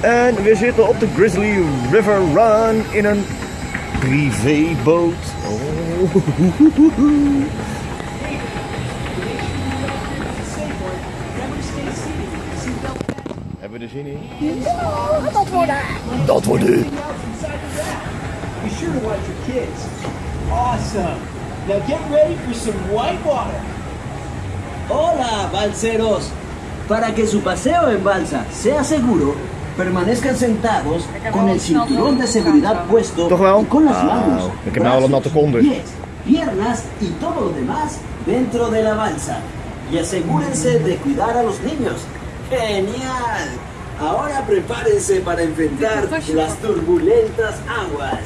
En we zitten op de Grizzly River Run in een privéboot. Oh. Hebben we er zin in? Dat wordt Dat wordt het. Be sure to watch your kids. Awesome. Now get ready for some white water. Hola, balseros. Para que su paseo en balsa sea seguro, permanezcan sentados con el cinturón de seguridad puesto y con las Ah, manos, brazos, pies, piernas y todo lo demás dentro de la balsa. Y asegúrense de cuidar a los niños. ¡Genial! Ahora prepárense para enfrentar las turbulentas aguas.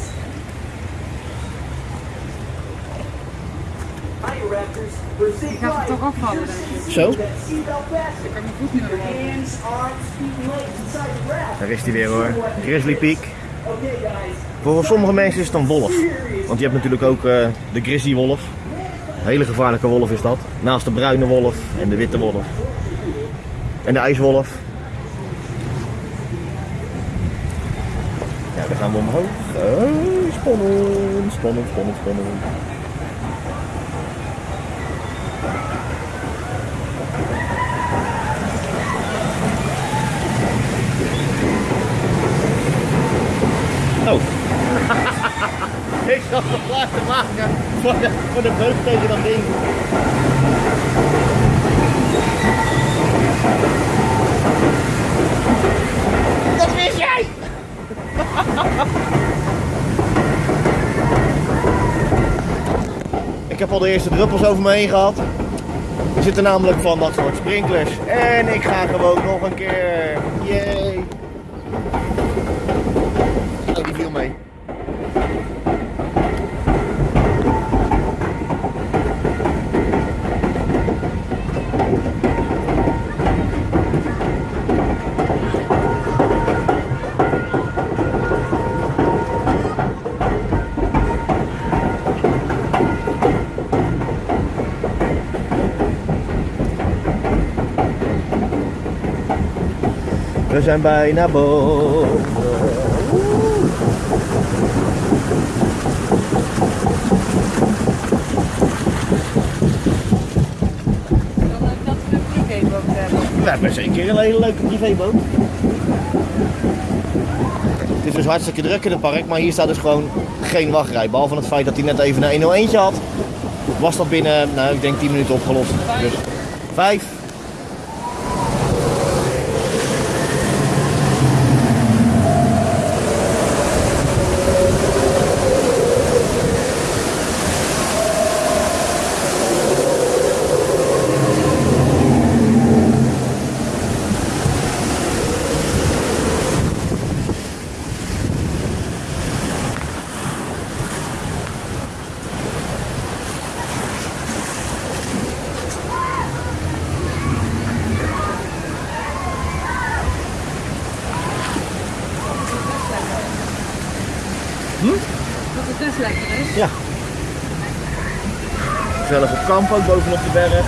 Ik ga het toch afvallen. Zo. Ik kan mijn voet niet meer daar is hij weer hoor. Grizzly Peak. Voor sommige mensen is het een wolf. Want je hebt natuurlijk ook eh, de grizzly wolf. Een hele gevaarlijke wolf is dat. Naast de bruine wolf en de witte wolf. En de ijswolf. Ja, dan gaan we omhoog. Spannend, spannend, spannend, spannend. Oh. Klaar te maken voor de, voor de beuk tegen dat ding. Dat wist jij! Ik heb al de eerste druppels over me heen gehad. Er zitten namelijk van dat soort sprinklers. En ik ga gewoon nog een keer. Yay! We zijn bijna boven. We hebben zeker een hele leuke privéboot. Het is dus hartstikke druk in het park, maar hier staat dus gewoon geen wachtrij. Behalve het feit dat hij net even een 101 had, was dat binnen, nou ik denk 10 minuten opgelost. Dus 5, Gezellig op kamp ook bovenop de berg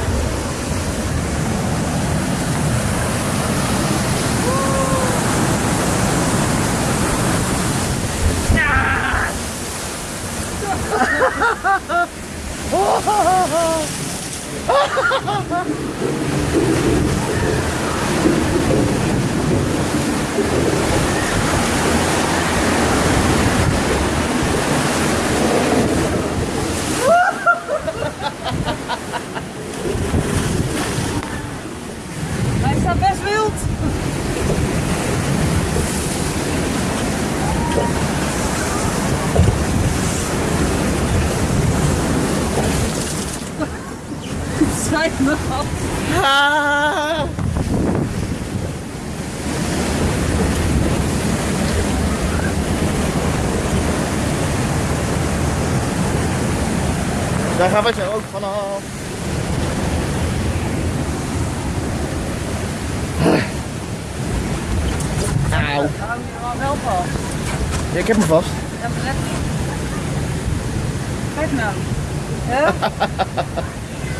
staat best wild. Me af. Daar gaan we zo ook vanaf. Auw. Hou je wel vast. Ja, ik heb hem vast. Ja, maar let. Kijk nou. Ja?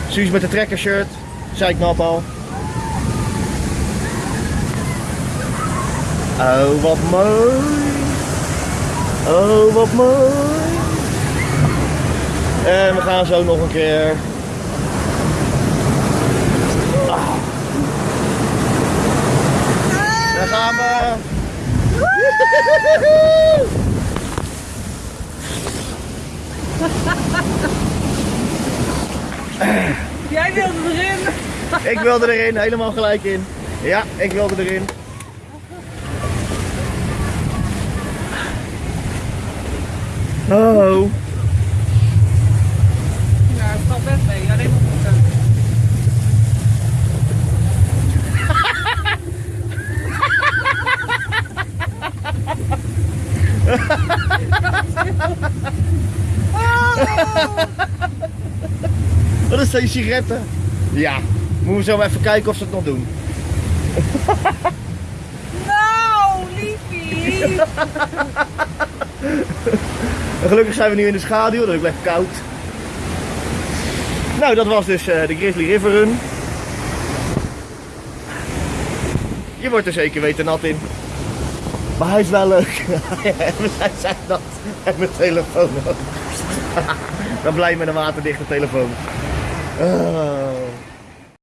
Suus met de trekkershirt. Zei ik al. Oh, wat mooi. Oh, wat mooi. En we gaan zo nog een keer. Ah. Daar gaan we. Jij wilde erin. Ik wilde erin, helemaal gelijk in. Ja, ik wilde erin. Oh. Ja, het valt best mee. Alleen maar voeten. Wat is zijn sigaretten? Ja. Moeten we zo maar even kijken of ze het nog doen. Nou, liefie. Gelukkig zijn we nu in de schaduw, dat is lekker koud. Nou, dat was dus eh, de Grizzly River Run. Je wordt er zeker weten nat in. Maar hij is wel leuk. Hij zei dat. En mijn telefoon ook. Ben blij met een waterdichte telefoon. Ah.